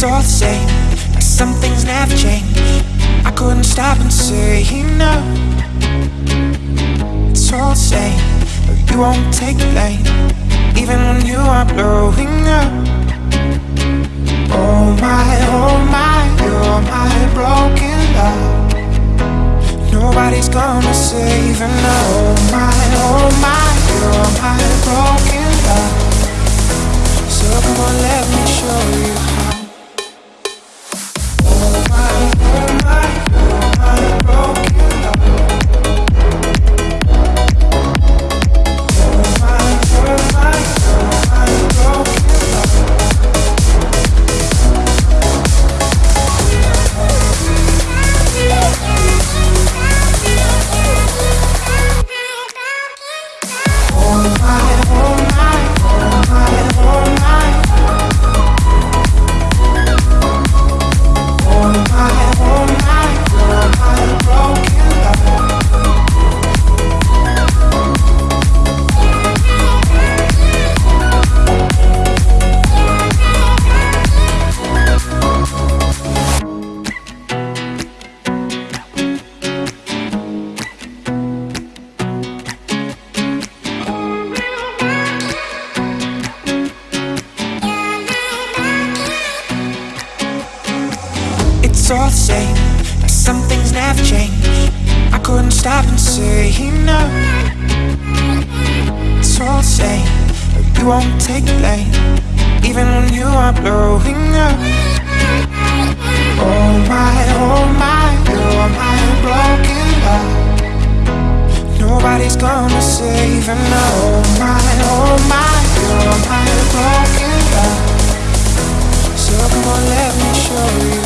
It's all the same, like some things never change. I couldn't stop and say no. It's all the same, but you won't take blame, even when you are blowing up. Oh my, oh my, you're my broken love. Nobody's gonna save now. Oh my, it's all the same. But some things never change. I couldn't stop and say no. It's all the same But you won't take the blame. Even when you are blowing up. Oh my, oh my You're my broken heart. Nobody's gonna save and oh my, oh my You're my broken heart. So come on, let me show you.